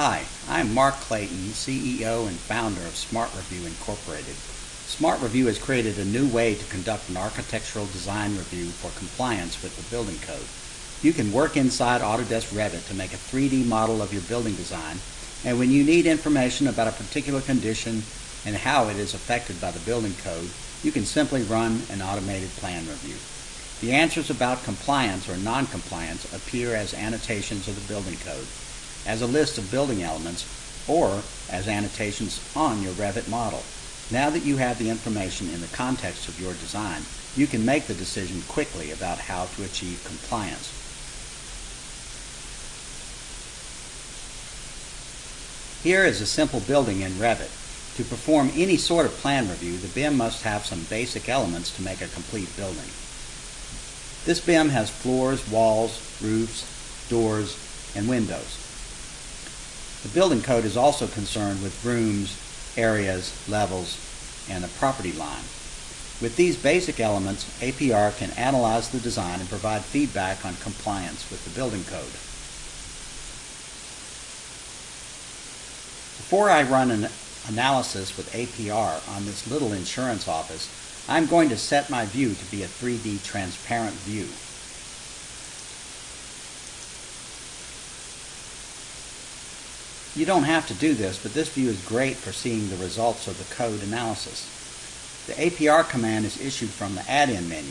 Hi, I'm Mark Clayton, CEO and founder of Smart Review Incorporated. Smart Review has created a new way to conduct an architectural design review for compliance with the building code. You can work inside Autodesk Revit to make a 3D model of your building design, and when you need information about a particular condition and how it is affected by the building code, you can simply run an automated plan review. The answers about compliance or non-compliance appear as annotations of the building code, as a list of building elements, or as annotations on your Revit model. Now that you have the information in the context of your design, you can make the decision quickly about how to achieve compliance. Here is a simple building in Revit. To perform any sort of plan review, the BIM must have some basic elements to make a complete building. This BIM has floors, walls, roofs, doors, and windows. The building code is also concerned with rooms, areas, levels, and the property line. With these basic elements, APR can analyze the design and provide feedback on compliance with the building code. Before I run an analysis with APR on this little insurance office, I'm going to set my view to be a 3D transparent view. You don't have to do this, but this view is great for seeing the results of the code analysis. The APR command is issued from the add-in menu.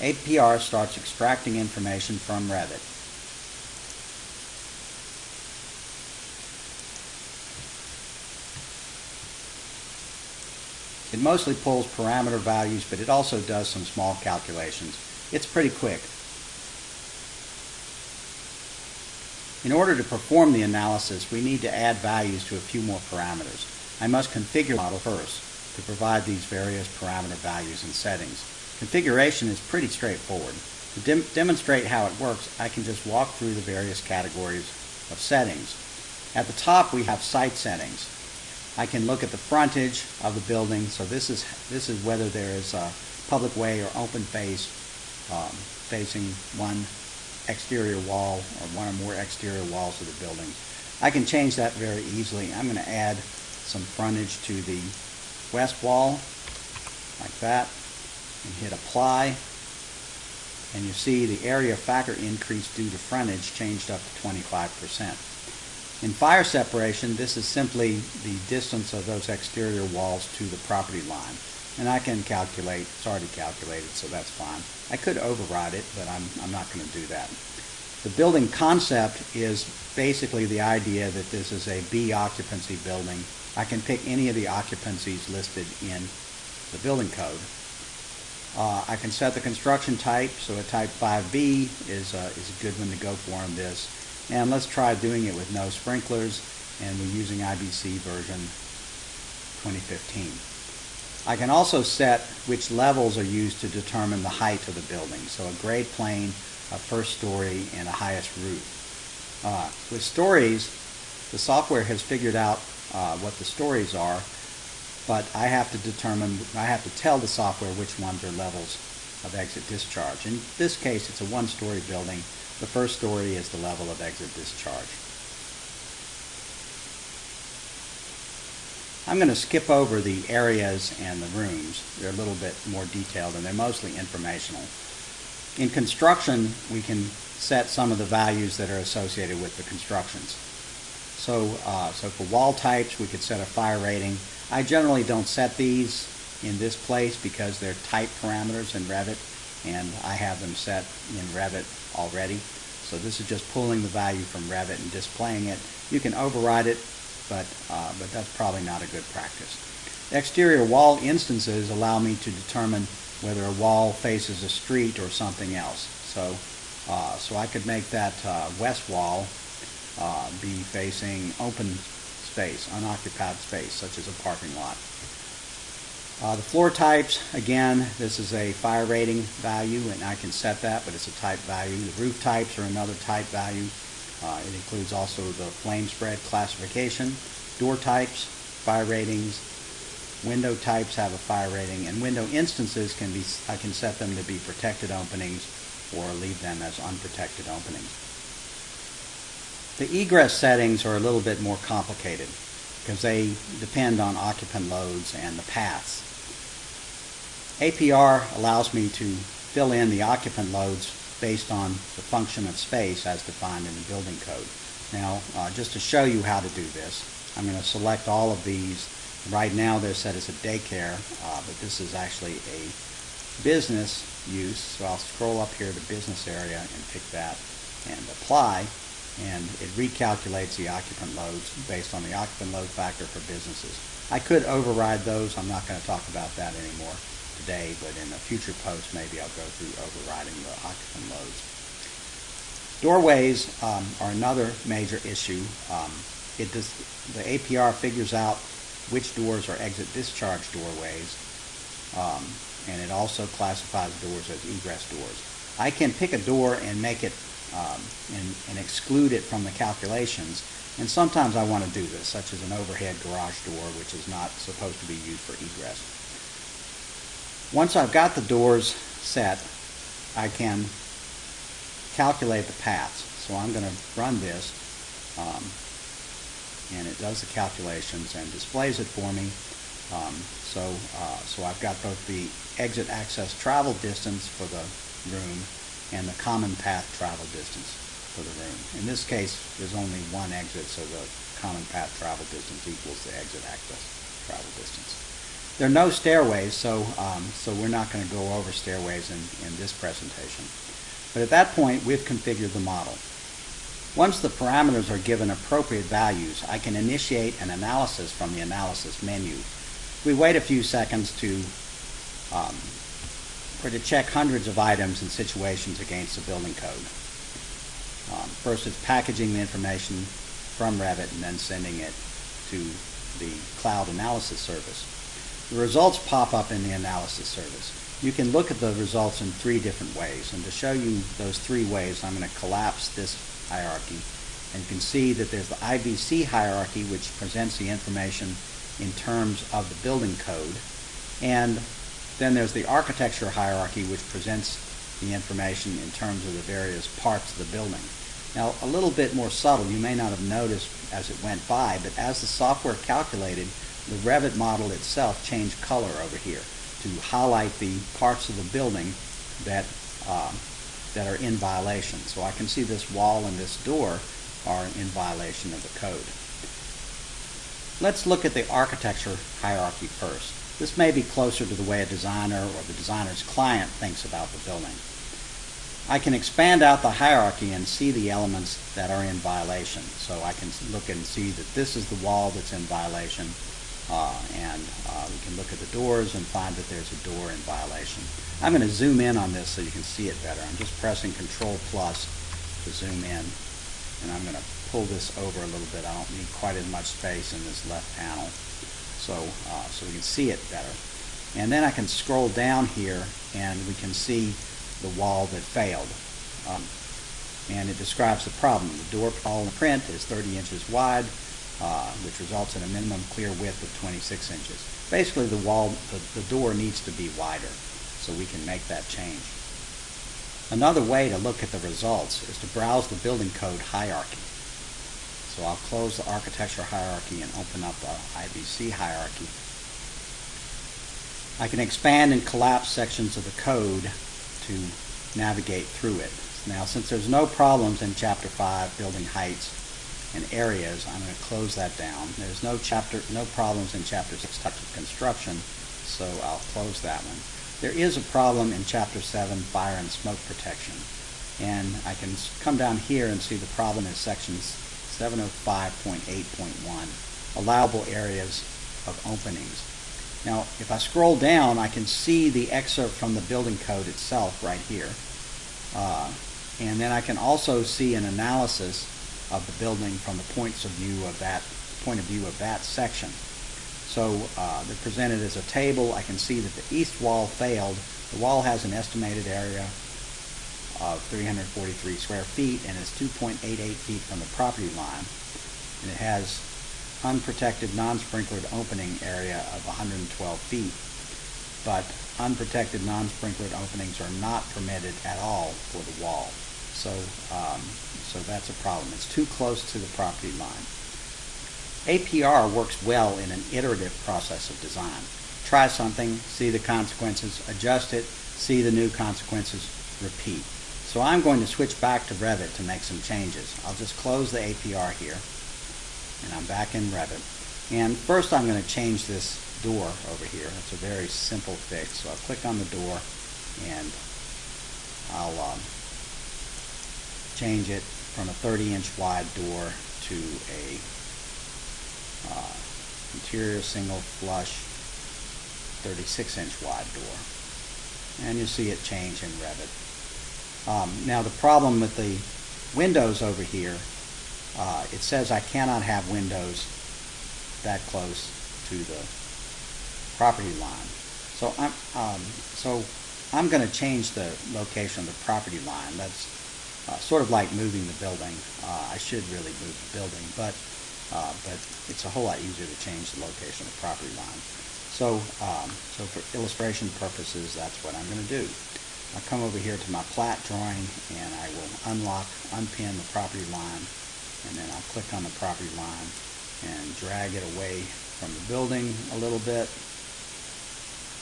APR starts extracting information from Revit. It mostly pulls parameter values, but it also does some small calculations. It's pretty quick. In order to perform the analysis, we need to add values to a few more parameters. I must configure the model first to provide these various parameter values and settings. Configuration is pretty straightforward. To dem demonstrate how it works, I can just walk through the various categories of settings. At the top, we have site settings. I can look at the frontage of the building. So this is this is whether there is a public way or open face um, facing one exterior wall or one or more exterior walls of the building. I can change that very easily. I'm going to add some frontage to the west wall like that and hit apply and you see the area factor increase due to frontage changed up to 25 percent. In fire separation, this is simply the distance of those exterior walls to the property line. And I can calculate, it's already calculated, so that's fine. I could override it, but I'm, I'm not going to do that. The building concept is basically the idea that this is a B occupancy building. I can pick any of the occupancies listed in the building code. Uh, I can set the construction type, so a type 5B is, uh, is a good one to go for on this. And let's try doing it with no sprinklers and we're using IBC version 2015. I can also set which levels are used to determine the height of the building. So a grade plane, a first story, and a highest roof. Uh, with stories, the software has figured out uh, what the stories are, but I have to determine, I have to tell the software which ones are levels of exit discharge. In this case, it's a one-story building, the first story is the level of exit discharge. I'm going to skip over the areas and the rooms. They're a little bit more detailed and they're mostly informational. In construction, we can set some of the values that are associated with the constructions. So, uh, so for wall types, we could set a fire rating. I generally don't set these in this place because they're type parameters in Revit and I have them set in Revit already. So this is just pulling the value from Revit and displaying it. You can override it, but, uh, but that's probably not a good practice. Exterior wall instances allow me to determine whether a wall faces a street or something else. So, uh, so I could make that uh, west wall uh, be facing open space, unoccupied space, such as a parking lot. Uh, the floor types, again, this is a fire rating value, and I can set that, but it's a type value. The roof types are another type value. Uh, it includes also the flame spread classification. Door types, fire ratings. Window types have a fire rating, and window instances can be, I can set them to be protected openings or leave them as unprotected openings. The egress settings are a little bit more complicated because they depend on occupant loads and the paths. APR allows me to fill in the occupant loads based on the function of space as defined in the building code. Now, uh, just to show you how to do this, I'm going to select all of these. Right now they're set as a daycare, uh, but this is actually a business use. So I'll scroll up here to business area and pick that and apply. And it recalculates the occupant loads based on the occupant load factor for businesses. I could override those. I'm not going to talk about that anymore today, but in a future post, maybe I'll go through overriding the occupant loads. Doorways um, are another major issue. Um, it does, the APR figures out which doors are exit discharge doorways, um, and it also classifies doors as egress doors. I can pick a door and make it um, and, and exclude it from the calculations, and sometimes I want to do this, such as an overhead garage door, which is not supposed to be used for egress. Once I've got the doors set, I can calculate the paths. So I'm going to run this, um, and it does the calculations and displays it for me. Um, so, uh, so I've got both the exit access travel distance for the room and the common path travel distance for the room. In this case, there's only one exit, so the common path travel distance equals the exit access travel distance. There are no stairways, so, um, so we're not going to go over stairways in, in this presentation. But at that point, we've configured the model. Once the parameters are given appropriate values, I can initiate an analysis from the analysis menu. We wait a few seconds to um, to check hundreds of items and situations against the building code. Um, first, it's packaging the information from Revit and then sending it to the cloud analysis service. The results pop up in the analysis service. You can look at the results in three different ways. And to show you those three ways, I'm going to collapse this hierarchy. And you can see that there's the IBC hierarchy, which presents the information in terms of the building code. And then there's the architecture hierarchy, which presents the information in terms of the various parts of the building. Now, a little bit more subtle, you may not have noticed as it went by, but as the software calculated, the Revit model itself changed color over here to highlight the parts of the building that, um, that are in violation. So I can see this wall and this door are in violation of the code. Let's look at the architecture hierarchy first. This may be closer to the way a designer or the designer's client thinks about the building. I can expand out the hierarchy and see the elements that are in violation. So I can look and see that this is the wall that's in violation, and uh, we can look at the doors and find that there's a door in violation. I'm going to zoom in on this so you can see it better. I'm just pressing Control plus to zoom in, and I'm going to pull this over a little bit. I don't need quite as much space in this left panel so, uh, so we can see it better. And then I can scroll down here and we can see the wall that failed. Um, and it describes the problem. The door all in print is 30 inches wide, uh, which results in a minimum clear width of 26 inches. Basically, the wall, the, the door needs to be wider, so we can make that change. Another way to look at the results is to browse the building code hierarchy. So I'll close the architecture hierarchy and open up the IBC hierarchy. I can expand and collapse sections of the code to navigate through it. Now, since there's no problems in Chapter 5, building heights and areas, I'm going to close that down. There's no chapter, no problems in Chapter 6, types of construction, so I'll close that one. There is a problem in Chapter 7, fire and smoke protection. And I can come down here and see the problem in sections 705.8.1, allowable areas of openings. Now, if I scroll down, I can see the excerpt from the building code itself right here. Uh, and then I can also see an analysis of the building from the points of view of that point of view of that section. So uh, they're presented as a table. I can see that the east wall failed. The wall has an estimated area of 343 square feet and is 2.88 feet from the property line. And it has unprotected non-sprinklered opening area of 112 feet. But unprotected non-sprinklered openings are not permitted at all for the wall. So, um, so that's a problem. It's too close to the property line. APR works well in an iterative process of design. Try something, see the consequences, adjust it, see the new consequences, repeat. So I'm going to switch back to Revit to make some changes. I'll just close the APR here, and I'm back in Revit. And first I'm going to change this door over here. It's a very simple fix. So I'll click on the door, and I'll um, change it from a 30 inch wide door to a uh, interior single flush 36 inch wide door. And you'll see it change in Revit. Um, now the problem with the windows over here, uh, it says I cannot have windows that close to the property line. So I'm, um, so I'm going to change the location of the property line. That's uh, sort of like moving the building. Uh, I should really move the building, but uh, but it's a whole lot easier to change the location of the property line. So, um, so for illustration purposes, that's what I'm going to do. I'll come over here to my plat drawing and I will unlock, unpin the property line and then I'll click on the property line and drag it away from the building a little bit.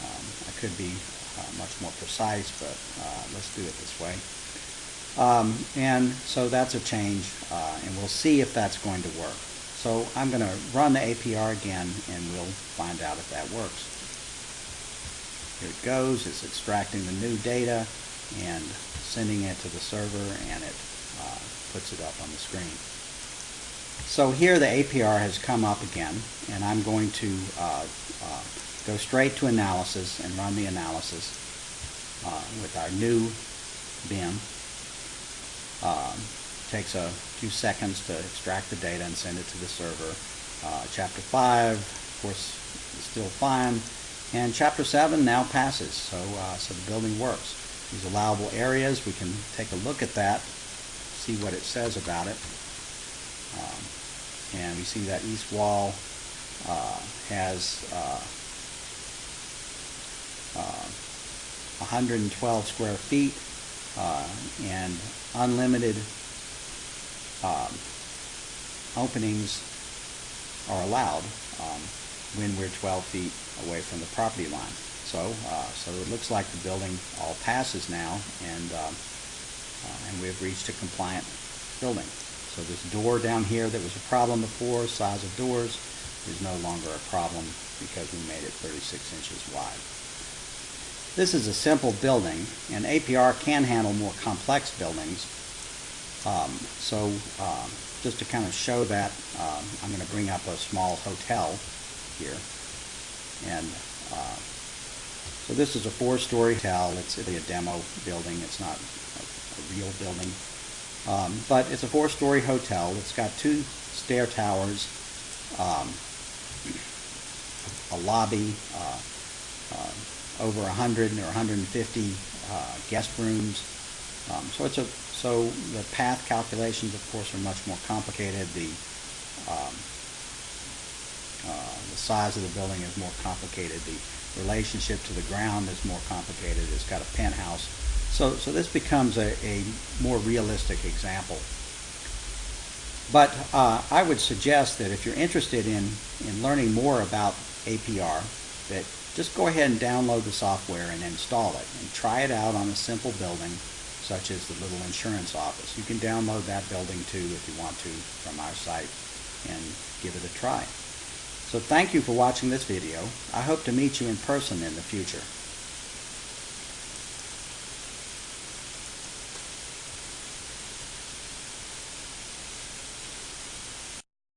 Um, I could be uh, much more precise, but uh, let's do it this way. Um, and so that's a change, uh, and we'll see if that's going to work. So I'm going to run the APR again, and we'll find out if that works. Here it goes. It's extracting the new data and sending it to the server, and it uh, puts it up on the screen. So here the APR has come up again, and I'm going to uh, uh, go straight to analysis and run the analysis uh, with our new BIM. Um, takes a few seconds to extract the data and send it to the server. Uh, chapter 5, of course, is still fine. And Chapter 7 now passes, so, uh, so the building works. These allowable areas, we can take a look at that, see what it says about it. Um, and we see that east wall uh, has uh, uh, 112 square feet uh, and unlimited um, openings are allowed um, when we're 12 feet away from the property line. So, uh, so it looks like the building all passes now, and uh, uh, and we've reached a compliant building. So this door down here that was a problem before, size of doors, is no longer a problem because we made it 36 inches wide. This is a simple building, and APR can handle more complex buildings. Um, so um, just to kind of show that, um, I'm going to bring up a small hotel here. And uh, so this is a four-story hotel. It's really a demo building. It's not a, a real building. Um, but it's a four-story hotel. It's got two stair towers, um, a lobby, uh, uh, over 100 or 150 uh, guest rooms. Um, so it's a so the path calculations, of course, are much more complicated. The um, uh, the size of the building is more complicated. The relationship to the ground is more complicated. It's got a penthouse. So, so this becomes a, a more realistic example. But uh, I would suggest that if you're interested in, in learning more about APR, that just go ahead and download the software and install it and try it out on a simple building such as the little insurance office. You can download that building too if you want to from our site and give it a try. So thank you for watching this video. I hope to meet you in person in the future.